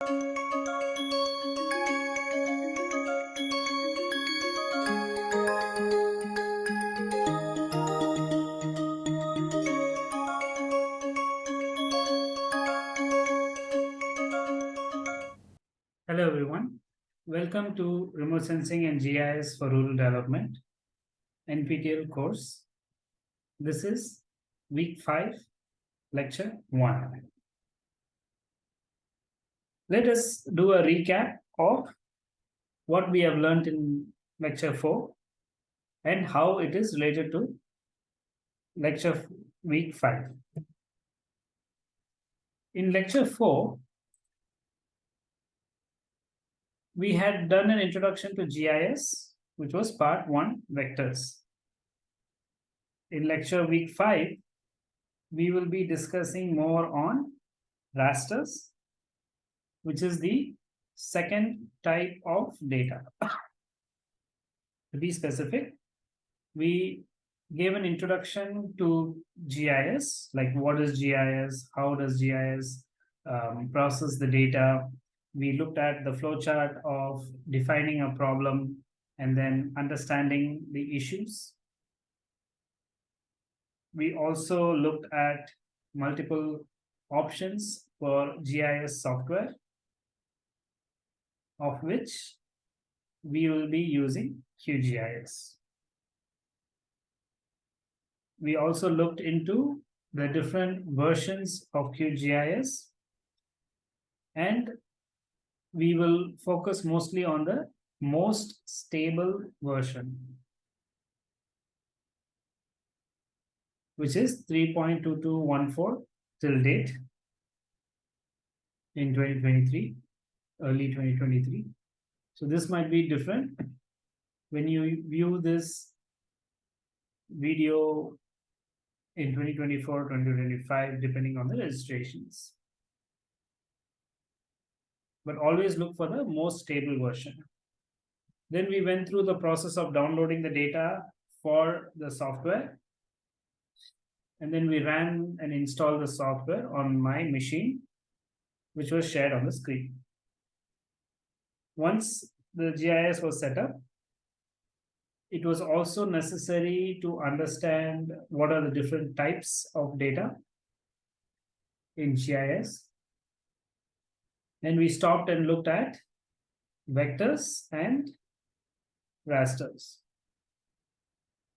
Hello everyone. Welcome to Remote Sensing and GIS for Rural Development NPTEL course. This is week 5, lecture 1. Let us do a recap of what we have learned in lecture 4 and how it is related to lecture week 5. In lecture 4, we had done an introduction to GIS, which was part one, vectors. In lecture week five, we will be discussing more on rasters, which is the second type of data. to be specific, we gave an introduction to GIS, like what is GIS, how does GIS um, process the data, we looked at the flowchart of defining a problem and then understanding the issues. We also looked at multiple options for GIS software, of which we will be using QGIS. We also looked into the different versions of QGIS and we will focus mostly on the most stable version, which is 3.2214 till date in 2023, early 2023. So this might be different when you view this video in 2024, 2025, depending on the registrations but always look for the most stable version. Then we went through the process of downloading the data for the software. And then we ran and installed the software on my machine, which was shared on the screen. Once the GIS was set up, it was also necessary to understand what are the different types of data in GIS and we stopped and looked at vectors and rasters.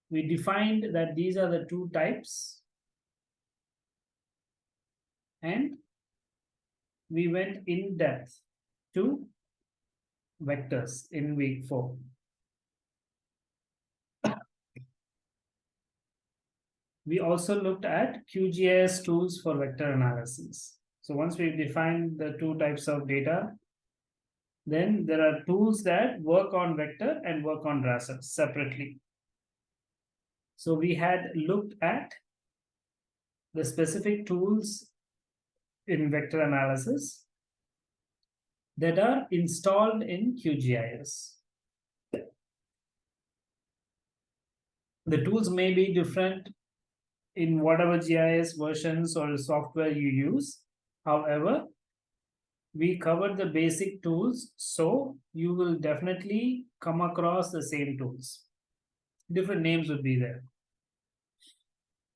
We defined that these are the two types and we went in depth to vectors in week four. we also looked at QGIS tools for vector analysis. So once we've defined the two types of data, then there are tools that work on vector and work on raster separately. So we had looked at the specific tools in vector analysis that are installed in QGIS. The tools may be different in whatever GIS versions or software you use, However, we covered the basic tools, so you will definitely come across the same tools. Different names would be there.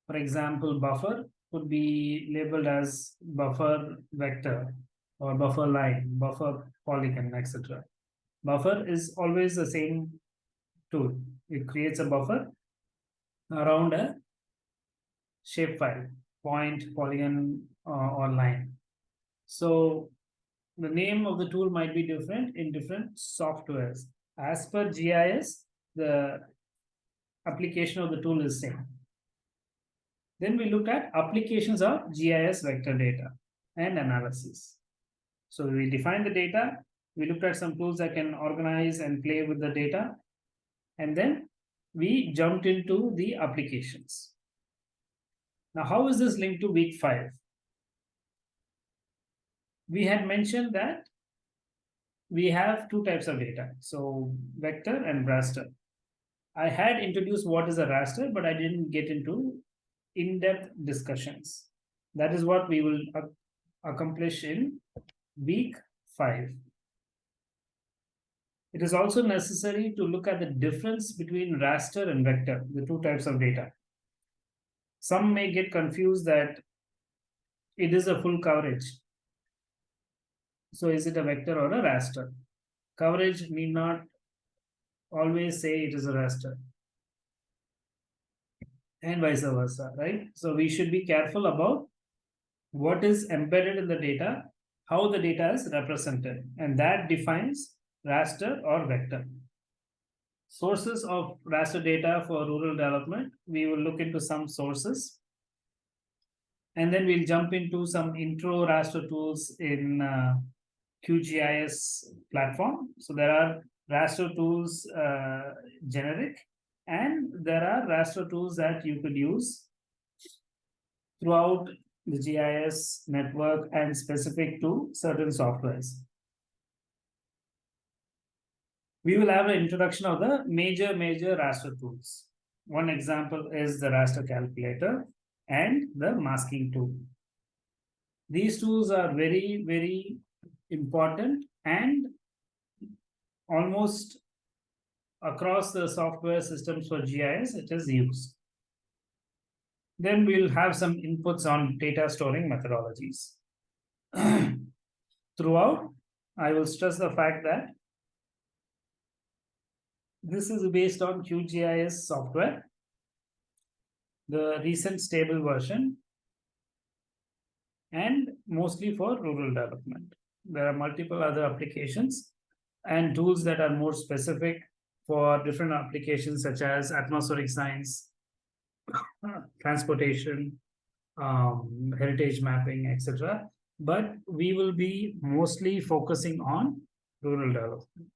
For example, buffer would be labeled as buffer vector or buffer line, buffer polygon, etc. Buffer is always the same tool. It creates a buffer around a shapefile, point, polygon, uh, or line. So the name of the tool might be different in different softwares. As per GIS, the application of the tool is same. Then we look at applications of GIS vector data and analysis. So we define the data, we looked at some tools that can organize and play with the data, and then we jumped into the applications. Now, how is this linked to week five? we had mentioned that we have two types of data. So vector and raster. I had introduced what is a raster, but I didn't get into in-depth discussions. That is what we will accomplish in week 5. It is also necessary to look at the difference between raster and vector, the two types of data. Some may get confused that it is a full coverage. So is it a vector or a raster? Coverage need not always say it is a raster. And vice versa, right? So we should be careful about what is embedded in the data, how the data is represented, and that defines raster or vector. Sources of raster data for rural development, we will look into some sources. And then we'll jump into some intro raster tools in uh, QGIS platform. So there are raster tools uh, generic and there are raster tools that you could use throughout the GIS network and specific to certain softwares. We will have an introduction of the major, major raster tools. One example is the raster calculator and the masking tool. These tools are very, very important and almost across the software systems for GIS, it is used. Then we'll have some inputs on data storing methodologies. Throughout, I will stress the fact that this is based on QGIS software, the recent stable version, and mostly for rural development. There are multiple other applications and tools that are more specific for different applications such as atmospheric science, transportation, um, heritage mapping, etc. But we will be mostly focusing on rural development.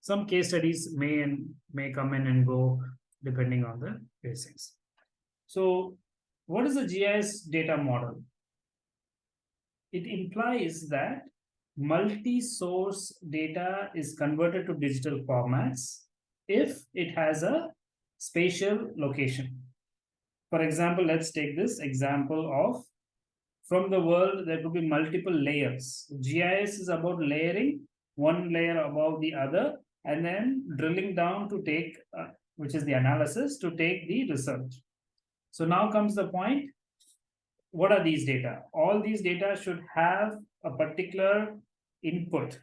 Some case studies may and may come in and go depending on the basics. So what is a GIS data model? It implies that multi-source data is converted to digital formats if it has a spatial location. For example, let's take this example of from the world, there could be multiple layers. GIS is about layering one layer above the other and then drilling down to take, uh, which is the analysis, to take the result. So now comes the point, what are these data? All these data should have a particular input,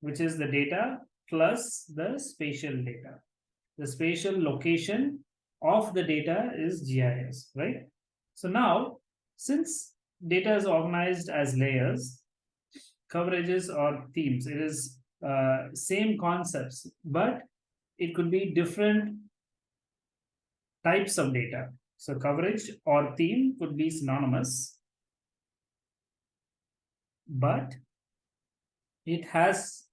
which is the data plus the spatial data. The spatial location of the data is GIS, right? So now, since data is organized as layers, coverages or themes, it is uh, same concepts, but it could be different types of data. So coverage or theme could be synonymous, but it has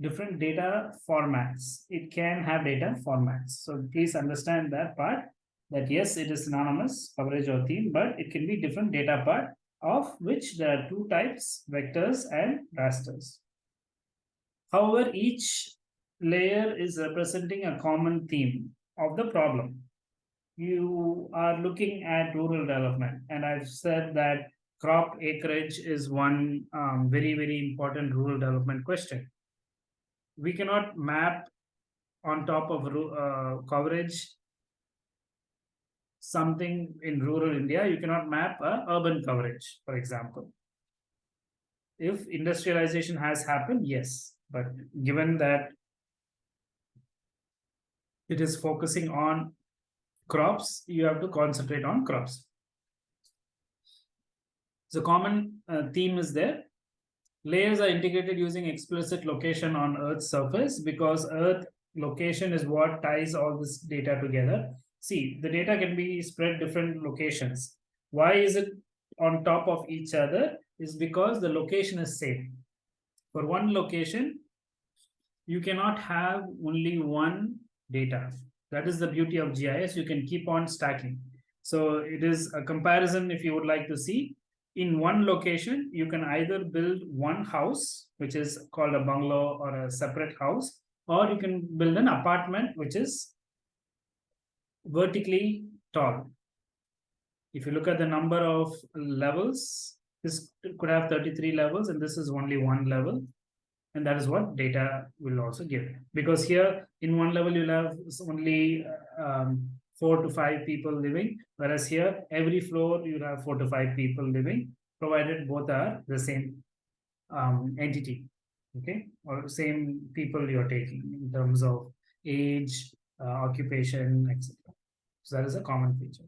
different data formats. It can have data formats. So please understand that part that yes, it is synonymous coverage or theme, but it can be different data part of which there are two types, vectors and rasters. However, each layer is representing a common theme of the problem. You are looking at rural development, and I've said that crop acreage is one um, very, very important rural development question. We cannot map on top of uh, coverage something in rural India, you cannot map a urban coverage, for example. If industrialization has happened, yes, but given that it is focusing on crops, you have to concentrate on crops. So common uh, theme is there. Layers are integrated using explicit location on Earth's surface because Earth location is what ties all this data together. See, the data can be spread different locations. Why is it on top of each other? Is because the location is same. For one location, you cannot have only one data. That is the beauty of GIS. You can keep on stacking. So it is a comparison if you would like to see in one location, you can either build one house, which is called a bungalow or a separate house, or you can build an apartment, which is vertically tall. If you look at the number of levels, this could have 33 levels and this is only one level and that is what data will also give because here in one level you'll have only um, four to five people living whereas here every floor you have four to five people living provided both are the same um, entity okay? Or same people you're taking in terms of age uh, occupation etc so that is a common feature.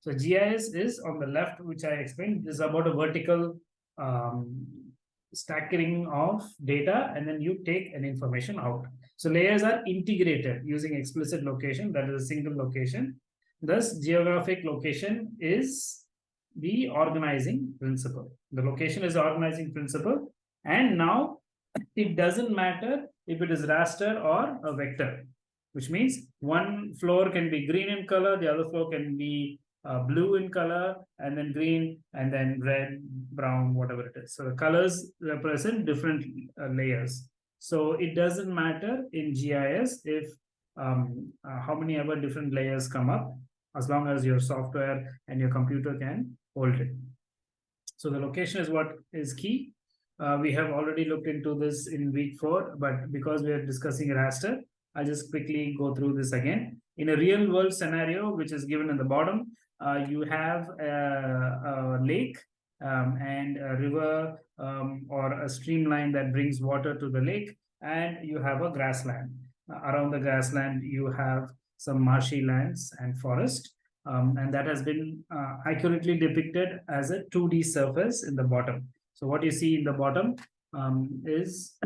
So gis is on the left which i explained is about a vertical um, stacking of data and then you take an information out. So layers are integrated using explicit location, that is a single location. Thus, geographic location is the organizing principle. The location is the organizing principle. And now it doesn't matter if it is raster or a vector, which means one floor can be green in color, the other floor can be uh, blue in color and then green and then red brown whatever it is so the colors represent different uh, layers so it doesn't matter in gis if um, uh, how many ever different layers come up as long as your software and your computer can hold it. So the location is what is key. Uh, we have already looked into this in week four but because we are discussing raster i'll just quickly go through this again. In a real world scenario which is given in the bottom uh, you have a, a lake um, and a river um, or a streamline that brings water to the lake, and you have a grassland. Uh, around the grassland, you have some marshy lands and forest, um, and that has been uh, accurately depicted as a 2D surface in the bottom. So what you see in the bottom um, is,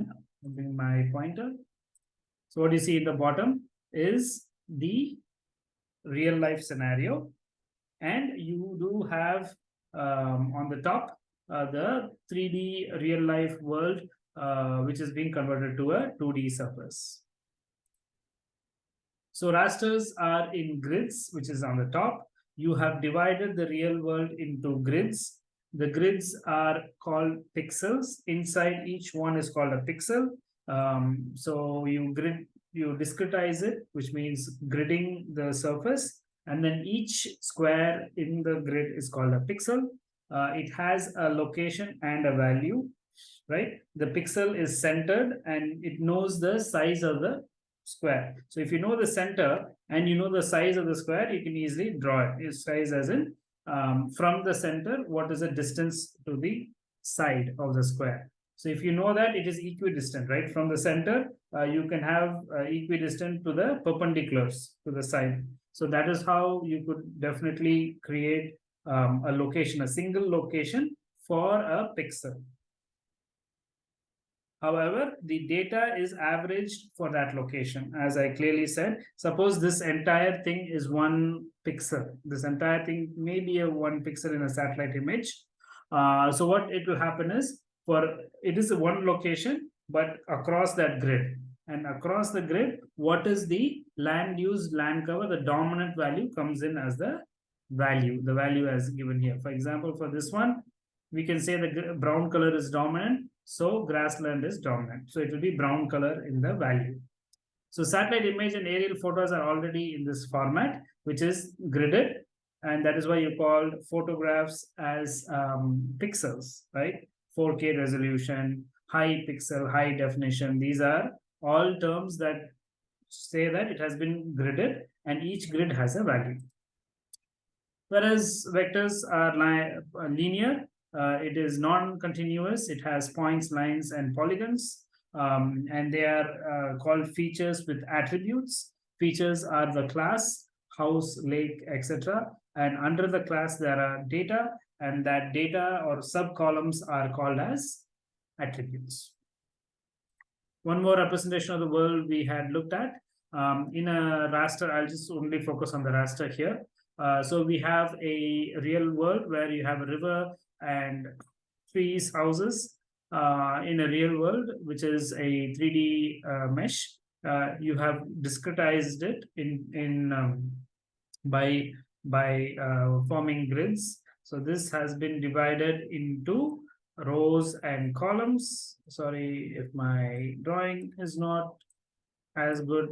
bring my pointer. So what you see in the bottom is the real life scenario and you do have um, on the top uh, the 3D real life world uh, which is being converted to a 2D surface. So rasters are in grids which is on the top. You have divided the real world into grids. The grids are called pixels. Inside each one is called a pixel. Um, so you grid, you discretize it, which means gridding the surface and then each square in the grid is called a pixel. Uh, it has a location and a value, right? The pixel is centered and it knows the size of the square. So if you know the center and you know the size of the square, you can easily draw it. Its size as in um, from the center, what is the distance to the side of the square? So if you know that it is equidistant, right? From the center, uh, you can have uh, equidistant to the perpendiculars to the side. So that is how you could definitely create um, a location, a single location for a pixel. However, the data is averaged for that location. As I clearly said, suppose this entire thing is one pixel. This entire thing may be a one pixel in a satellite image. Uh, so what it will happen is for it is one location, but across that grid and across the grid, what is the land use, land cover, the dominant value comes in as the value, the value as given here. For example, for this one, we can say the brown color is dominant, so grassland is dominant. So it will be brown color in the value. So satellite image and aerial photos are already in this format, which is gridded. And that is why you call photographs as um, pixels, right? 4K resolution, high pixel, high definition. These are all terms that say that it has been gridded and each grid has a value. Whereas vectors are uh, linear, uh, it is non-continuous, it has points, lines, and polygons, um, and they are uh, called features with attributes. Features are the class, house, lake, etc. And under the class, there are data, and that data or sub-columns are called as attributes. One more representation of the world we had looked at. Um, in a raster, I'll just only focus on the raster here. Uh, so we have a real world where you have a river and trees, houses uh, in a real world, which is a 3D uh, mesh. Uh, you have discretized it in in um, by by uh, forming grids. So this has been divided into rows and columns. Sorry if my drawing is not as good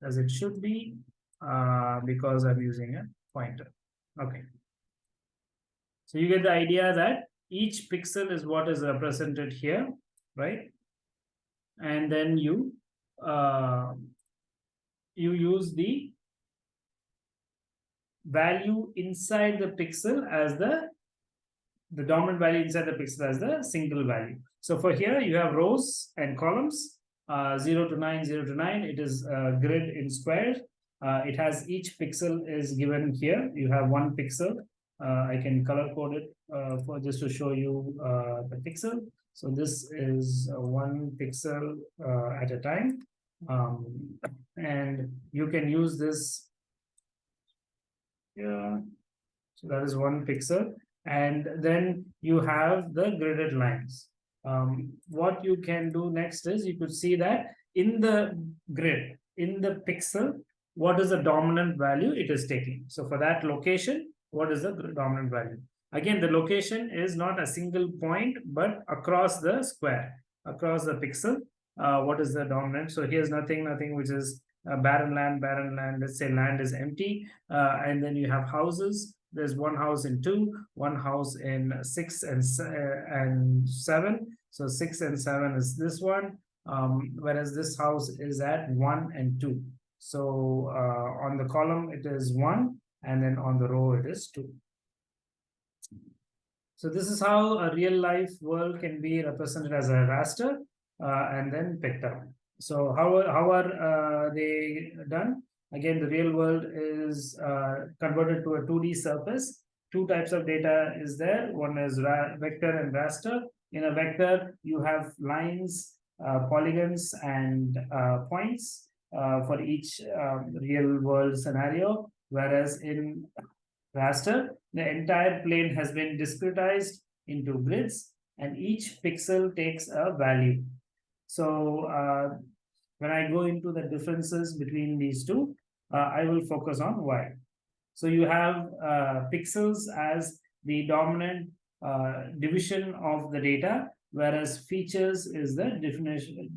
as it should be uh, because I'm using a pointer. Okay. So you get the idea that each pixel is what is represented here, right? And then you uh, you use the value inside the pixel as the the dominant value inside the pixel as the single value. So for here you have rows and columns uh, 0 to 9, 0 to 9. It is a grid in squares. Uh, it has each pixel is given here. You have one pixel. Uh, I can color code it uh, for just to show you uh, the pixel. So this is one pixel uh, at a time. Um, and you can use this. Yeah. So that is one pixel. And then you have the gridded lines. Um, what you can do next is you could see that in the grid, in the pixel, what is the dominant value it is taking. So for that location, what is the dominant value? Again, the location is not a single point, but across the square, across the pixel, uh, what is the dominant? So here's nothing, nothing which is barren land, barren land, let's say land is empty, uh, and then you have houses, there's one house in two, one house in six and uh, and seven. So six and seven is this one, um, whereas this house is at one and two. So uh, on the column it is one, and then on the row it is two. So this is how a real life world can be represented as a raster uh, and then picked up. So how, how are uh, they done? Again, the real world is uh, converted to a 2D surface. Two types of data is there. One is vector and raster. In a vector, you have lines, uh, polygons, and points uh, for each um, real world scenario. Whereas in raster, the entire plane has been discretized into grids, and each pixel takes a value. So uh, when I go into the differences between these two, uh, I will focus on why. So you have uh, pixels as the dominant uh, division of the data, whereas features is the definition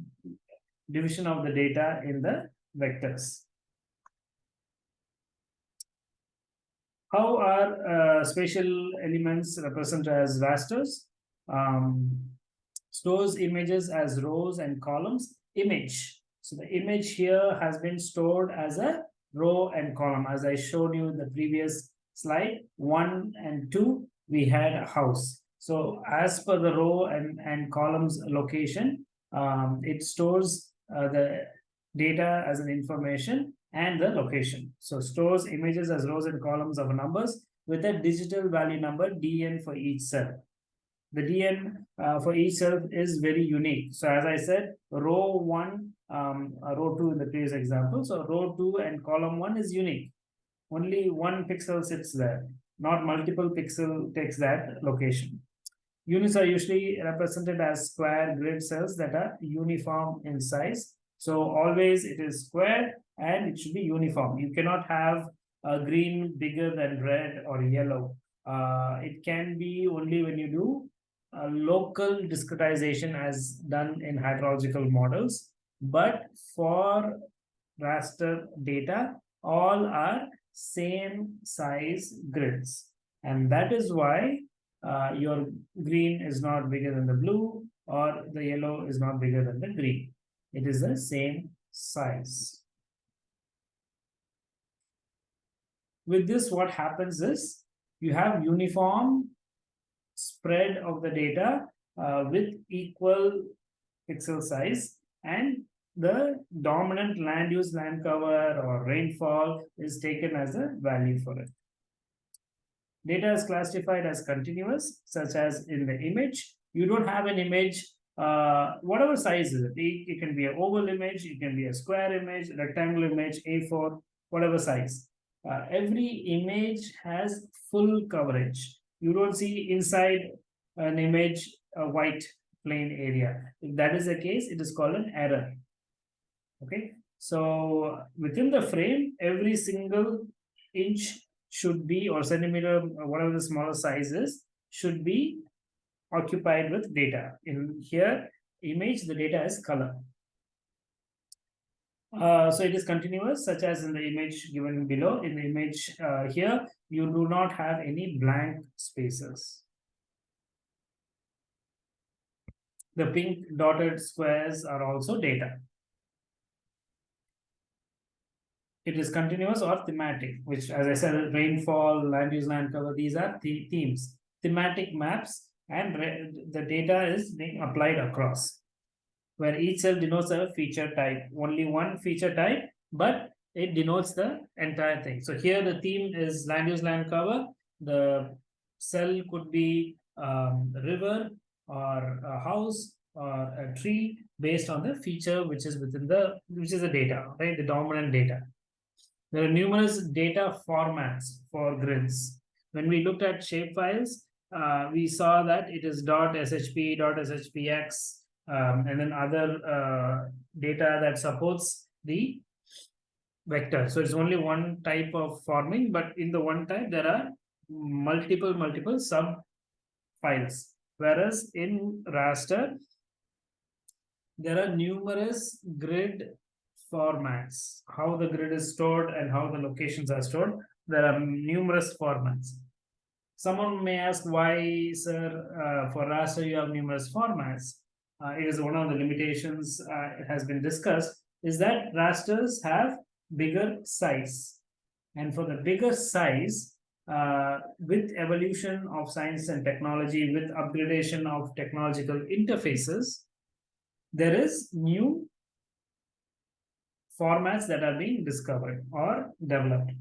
division of the data in the vectors. How are uh, spatial elements represented as rasters? Um, stores images as rows and columns. Image. So the image here has been stored as a row and column. As I showed you in the previous slide, one and two, we had a house. So as per the row and, and columns location, um, it stores uh, the data as an information and the location. So stores images as rows and columns of numbers with a digital value number dn for each cell. The dn uh, for each cell is very unique. So as I said, row one um, row 2 in the previous example. So row 2 and column 1 is unique. Only one pixel sits there, not multiple pixel takes that location. Units are usually represented as square grid cells that are uniform in size. So always it is square and it should be uniform. You cannot have a green bigger than red or yellow. Uh, it can be only when you do a local discretization as done in hydrological models but for raster data, all are same size grids. And that is why uh, your green is not bigger than the blue or the yellow is not bigger than the green. It is the same size. With this, what happens is you have uniform spread of the data uh, with equal pixel size and the dominant land use land cover or rainfall is taken as a value for it. Data is classified as continuous, such as in the image. You don't have an image, uh, whatever size is it. It can be an oval image, it can be a square image, rectangle image, A4, whatever size. Uh, every image has full coverage. You don't see inside an image a white plain area. If that is the case, it is called an error okay? So within the frame every single inch should be or centimeter or whatever the smaller size is should be occupied with data. In here image the data is color. Uh, so it is continuous such as in the image given below. In the image uh, here you do not have any blank spaces. The pink dotted squares are also data. It is continuous or thematic, which as I said, rainfall, land use, land cover, these are the themes. Thematic maps and the data is being applied across where each cell denotes a feature type, only one feature type, but it denotes the entire thing. So here the theme is land use land cover. The cell could be um, river or a house or a tree based on the feature which is within the which is the data, right? The dominant data. There are numerous data formats for grids. When we looked at shapefiles, uh, we saw that it is .shp, .shpx, um, and then other uh, data that supports the vector. So it's only one type of forming, but in the one type, there are multiple, multiple sub files. Whereas in raster, there are numerous grid formats, how the grid is stored and how the locations are stored. There are numerous formats. Someone may ask why, sir, uh, for raster you have numerous formats. Uh, it is one of the limitations uh, it has been discussed is that rasters have bigger size. And for the bigger size, uh, with evolution of science and technology, with upgradation of technological interfaces, there is new formats that are being discovered or developed.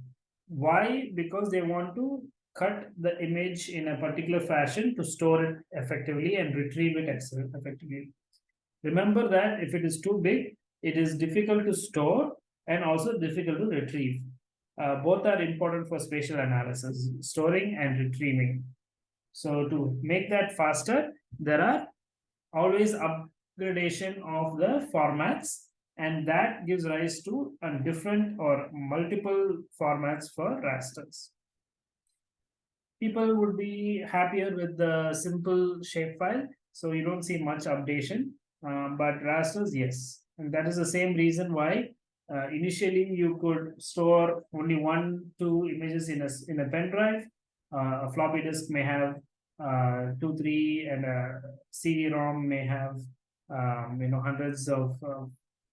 Why? Because they want to cut the image in a particular fashion to store it effectively and retrieve it effectively. Remember that if it is too big, it is difficult to store and also difficult to retrieve. Uh, both are important for spatial analysis, storing and retrieving. So to make that faster, there are always upgradation of the formats and that gives rise to a different or multiple formats for rasters. People would be happier with the simple shapefile, so you don't see much updation, um, but rasters, yes. And that is the same reason why uh, initially you could store only one, two images in a, in a pen drive. Uh, a floppy disk may have uh, two, three, and a CD-ROM may have um, you know hundreds of uh,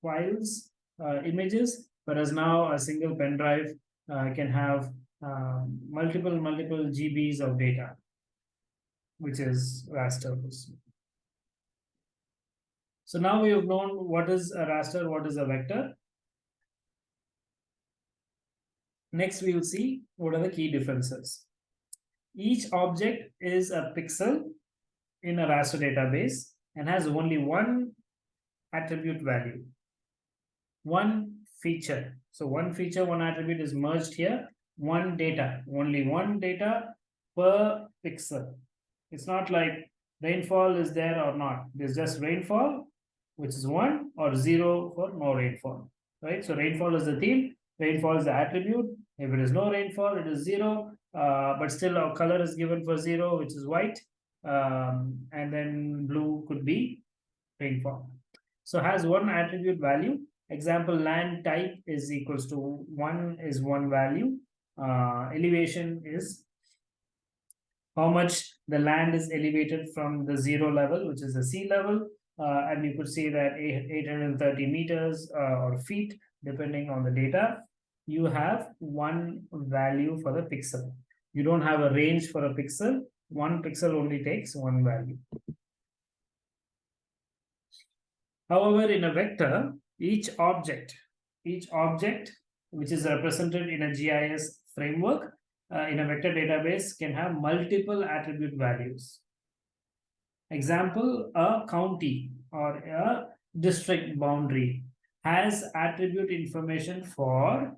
files, uh, images, whereas now a single pen drive uh, can have um, multiple, multiple GBs of data, which is raster. So now we have known what is a raster, what is a vector. Next, we will see what are the key differences. Each object is a pixel in a raster database and has only one attribute value, one feature. So one feature, one attribute is merged here, one data, only one data per pixel. It's not like rainfall is there or not. There's just rainfall, which is one or zero for no rainfall, right? So rainfall is the theme, rainfall is the attribute. If it is no rainfall, it is zero, uh, but still our color is given for zero, which is white. Um, and then blue could be rainfall. So has one attribute value. Example, land type is equals to one is one value. Uh, elevation is how much the land is elevated from the zero level, which is the sea level. Uh, and you could see that 830 meters uh, or feet depending on the data, you have one value for the pixel. You don't have a range for a pixel. One pixel only takes one value. However, in a vector, each object, each object which is represented in a GIS framework uh, in a vector database can have multiple attribute values. Example, a county or a district boundary has attribute information for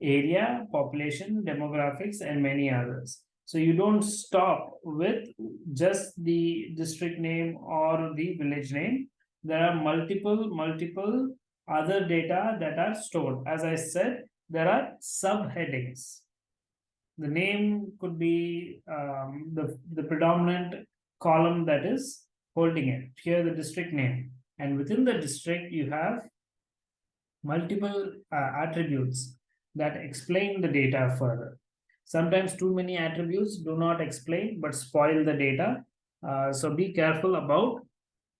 area, population, demographics, and many others. So you don't stop with just the district name or the village name. There are multiple, multiple other data that are stored. As I said, there are subheadings. The name could be um, the, the predominant column that is holding it. Here the district name. And within the district, you have multiple uh, attributes that explain the data further. Sometimes too many attributes do not explain but spoil the data. Uh, so be careful about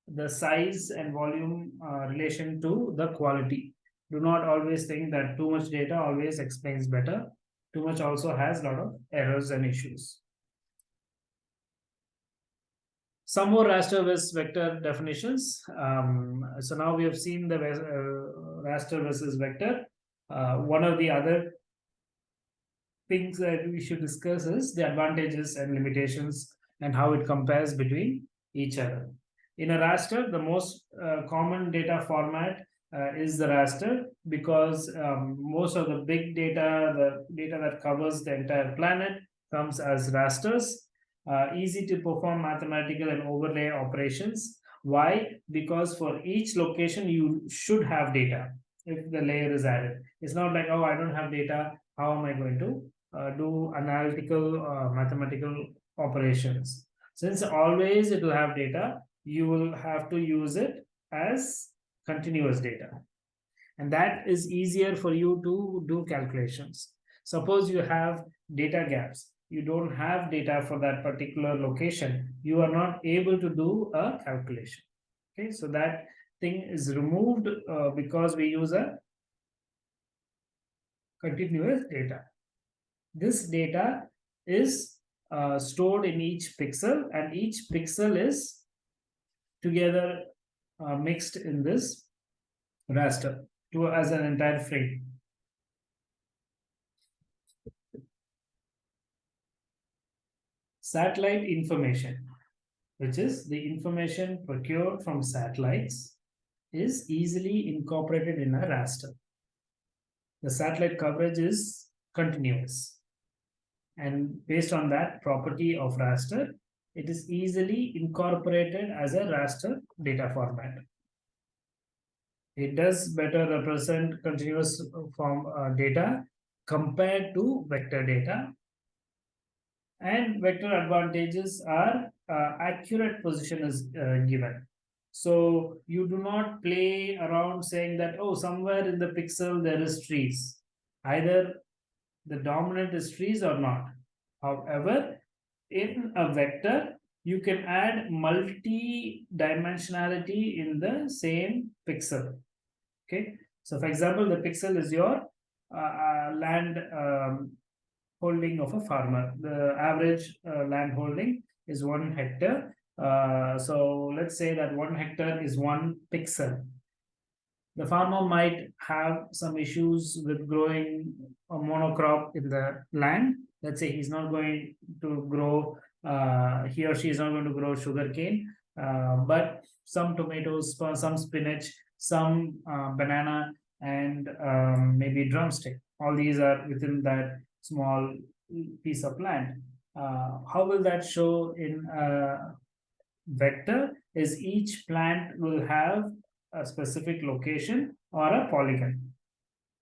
the size and volume uh, relation to the quality. Do not always think that too much data always explains better. Too much also has a lot of errors and issues. Some more raster versus vector definitions. Um, so now we have seen the uh, raster versus vector. Uh, one of the other things that we should discuss is the advantages and limitations and how it compares between each other. In a raster, the most uh, common data format uh, is the raster because um, most of the big data, the data that covers the entire planet comes as rasters, uh, easy to perform mathematical and overlay operations. Why? Because for each location, you should have data if the layer is added. It's not like, oh, I don't have data. How am I going to uh, do analytical uh, mathematical operations? Since always it will have data, you will have to use it as continuous data. And that is easier for you to do calculations. Suppose you have data gaps. You don't have data for that particular location. You are not able to do a calculation. Okay, so that thing is removed uh, because we use a continuous data. This data is uh, stored in each pixel and each pixel is together uh, mixed in this raster to as an entire frame. Satellite information, which is the information procured from satellites, is easily incorporated in a raster. The satellite coverage is continuous. And based on that property of raster, it is easily incorporated as a raster data format. It does better represent continuous form uh, data compared to vector data. And vector advantages are uh, accurate position is uh, given. So you do not play around saying that, oh, somewhere in the pixel there is trees. Either the dominant is trees or not. However, in a vector, you can add multi-dimensionality in the same pixel. Okay, so for example, the pixel is your uh, uh, land um, holding of a farmer. The average uh, land holding is one hectare. Uh, so let's say that one hectare is one pixel. The farmer might have some issues with growing a monocrop in the land let's say he's not going to grow uh, he or she is not going to grow sugarcane uh, but some tomatoes some spinach some uh, banana and um, maybe drumstick. All these are within that small piece of land. Uh, how will that show in a vector is each plant will have a specific location or a polygon.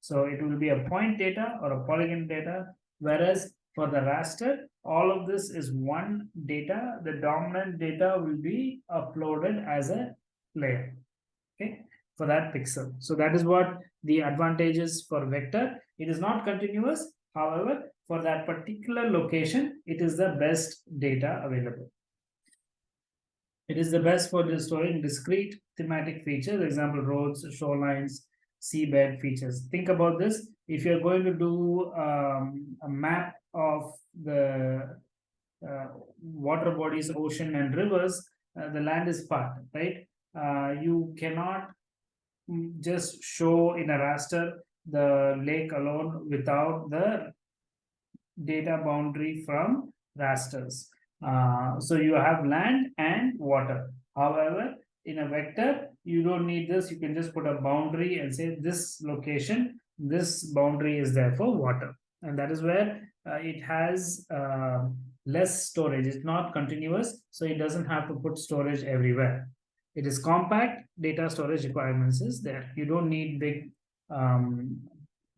So it will be a point data or a polygon data whereas for the raster, all of this is one data. The dominant data will be uploaded as a layer, okay, for that pixel. So that is what the advantages for vector. It is not continuous. However, for that particular location, it is the best data available. It is the best for storing discrete thematic features, example, roads, shorelines, seabed features. Think about this. If you're going to do um, a map of the uh, water bodies, ocean and rivers, uh, the land is part, right? Uh, you cannot just show in a raster the lake alone without the data boundary from rasters. Uh, so you have land and water. However, in a vector, you don't need this. You can just put a boundary and say this location, this boundary is there for water. And that is where uh, it has uh, less storage. It's not continuous, so it doesn't have to put storage everywhere. It is compact, data storage requirements is there. You don't need big um,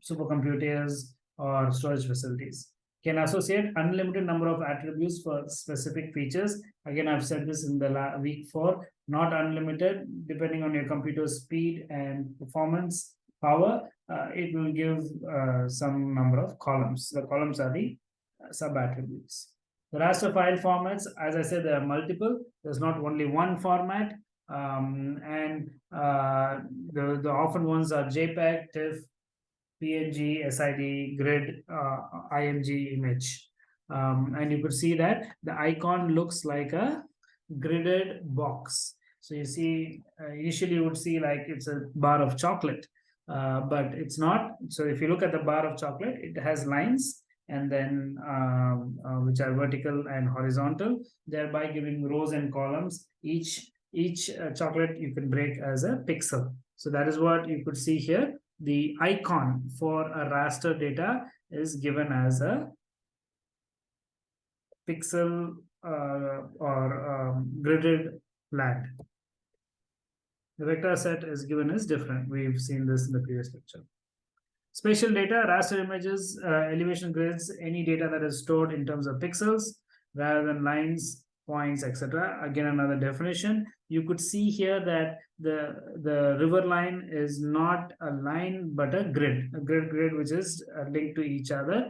supercomputers or storage facilities. Can associate unlimited number of attributes for specific features. Again, I've said this in the week four, not unlimited, depending on your computer speed and performance power, uh, it will give uh, some number of columns. The columns are the uh, sub-attributes. The raster file formats, as I said, there are multiple. There's not only one format. Um, and uh, the, the often ones are JPEG, TIFF, PNG, SID, grid, uh, IMG image. Um, and you could see that the icon looks like a gridded box. So you see, uh, initially you would see like it's a bar of chocolate, uh, but it's not. So if you look at the bar of chocolate, it has lines and then um, uh, which are vertical and horizontal, thereby giving rows and columns. Each each uh, chocolate you can break as a pixel. So that is what you could see here. The icon for a raster data is given as a pixel uh, or um, gridded land. The vector set is given as different. We've seen this in the previous lecture. Spatial data, raster images, uh, elevation grids, any data that is stored in terms of pixels rather than lines, points, etc. Again, another definition. You could see here that the, the river line is not a line, but a grid, a grid grid, which is uh, linked to each other.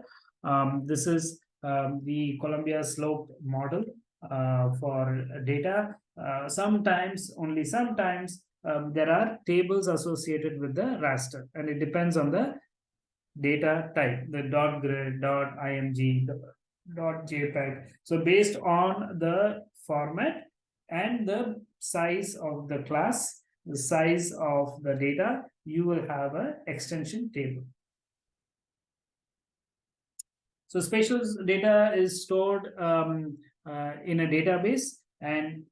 Um, this is um, the Columbia slope model uh, for data. Uh, sometimes, only sometimes, um, there are tables associated with the raster and it depends on the data type, the dot grid, dot img, dot jpeg. So based on the format and the size of the class, the size of the data, you will have an extension table. So spatial data is stored um, uh, in a database and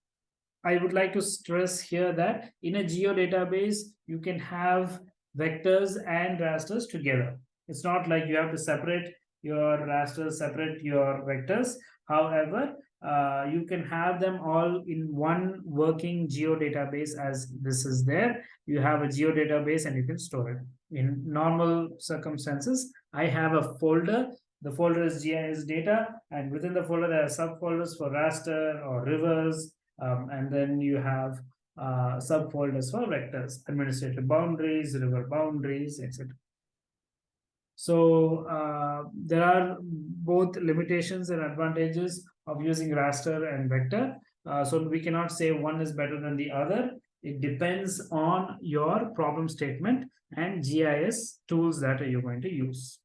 I would like to stress here that in a geodatabase, you can have vectors and rasters together. It's not like you have to separate your rasters, separate your vectors. However, uh, you can have them all in one working geodatabase as this is there. You have a geodatabase and you can store it. In normal circumstances, I have a folder the folder is GIS data, and within the folder, there are subfolders for raster or rivers, um, and then you have uh, subfolders for vectors, administrative boundaries, river boundaries, etc. So uh, there are both limitations and advantages of using raster and vector. Uh, so we cannot say one is better than the other. It depends on your problem statement and GIS tools that you're going to use.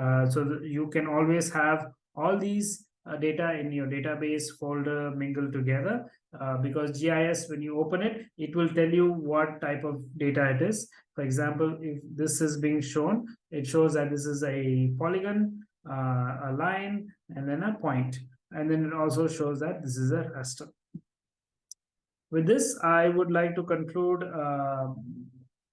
Uh, so you can always have all these data in your database folder mingled together uh, because GIS, when you open it, it will tell you what type of data it is. For example, if this is being shown, it shows that this is a polygon, uh, a line, and then a point. And then it also shows that this is a raster. With this, I would like to conclude uh,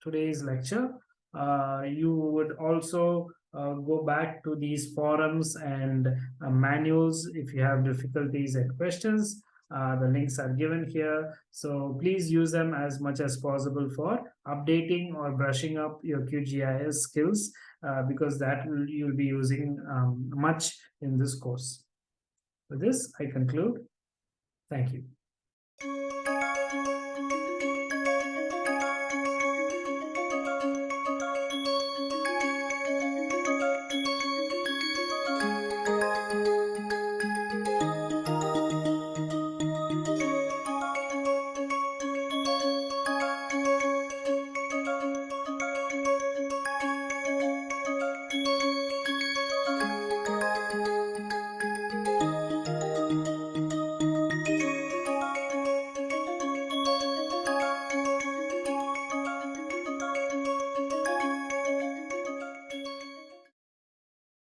today's lecture. Uh, you would also uh, go back to these forums and uh, manuals if you have difficulties and questions. Uh, the links are given here. So please use them as much as possible for updating or brushing up your QGIS skills uh, because that will, you'll be using um, much in this course. With this, I conclude. Thank you.